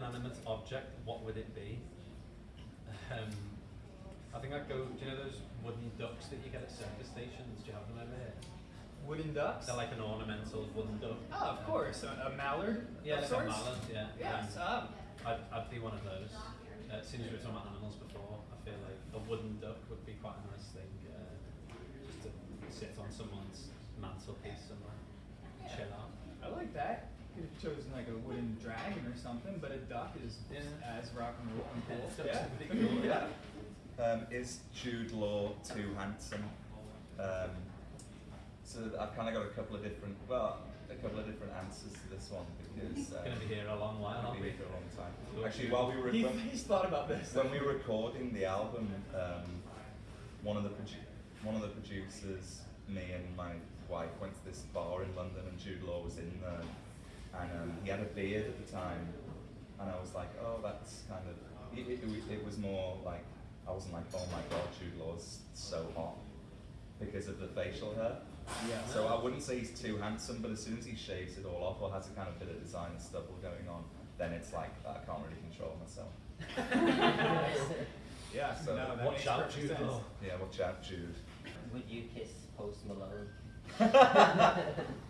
inanimate object, what would it be? Um, I think I'd go. Do you know those wooden ducks that you get at circus stations? Do you have them over here? Wooden ducks? They're like an ornamental wooden duck. Oh, of course. A, a mallard? Yeah, like sorts? a mallard. Yeah. Yes. Um, Um, I'd, I'd be one of those. Uh, as we were talking about animals before, I feel like a wooden duck would be quite a nice thing uh, just to sit on someone's mantelpiece somewhere, chill out. I like that. Could have chosen like a wooden dragon or something, but a duck is Yeah. as rock and roll and cool. Ducks Yeah. pretty cool, yeah. Um, is Jude Law too handsome? Um, so I've kind of got a couple of different, well, a couple of different answers to this one because uh, Going to be here a long while, I'll aren't be here for a long time. Cool. Actually, while we were He, when, he's thought about this. when we were recording the album, um, one of the produ- one of the producers, me and my wife went to this bar in London, and Jude Law was in there, and he had a beard at the time, and I was like, oh, that's kind of. It, it, it was more like I wasn't like, oh my god, Jude Law's so hot because of the facial hair. Yeah. So I wouldn't say he's too handsome, but as soon as he shaves it all off or has a kind of bit of design stubble going on, then it's like I can't really control myself. Yeah, So, no, that Watch makes out, Jude. Law. Yeah, watch out, Jude. Would you kiss Post Malone?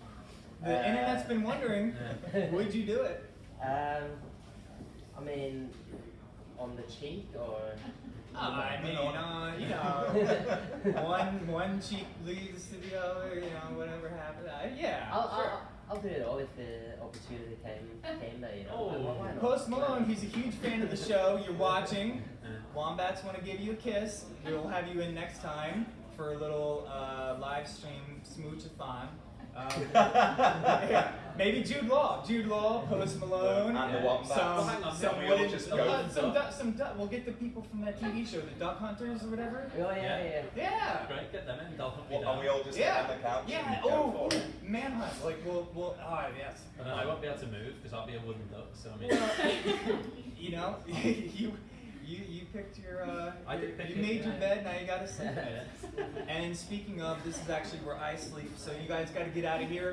The Uh, internet's been wondering, would you do it? Um, I mean, on the cheek or? I mean, uh, you know, one one cheek leads to the other, you know, whatever happens. Uh, yeah, I'll, sure. I'll, I'll do it all if the opportunity came came there. You know. Oh. Why- why not? Post Malone, he's a huge fan of the show. You're watching. Wombats want to give you a kiss. We'll have you in next time for a little uh, live stream smooch-a-thon. Um, yeah, maybe Jude Law, Jude Law, Post Malone, And the Yeah. wombats. some, Well, some we all wooden, just uh, go- some, duck, some duck. We'll get the people from that TV show, the Duck Hunters or whatever. Oh yeah, yeah. Yeah. Yeah. Great, get them in. They'll hunt me and we all just Yeah. sit on the couch Yeah. and Oh, for it. ooh, manhunt. Like we'll, we'll. Ah, yes. But then I won't be able to move because I'll be a wooden duck. So I mean, Well, you know, you, you, you picked your. Uh, I did your- pick you it, made your bed. Now you gotta sleep in it. And speaking of, this is actually where I sleep. So you guys got to get out of here.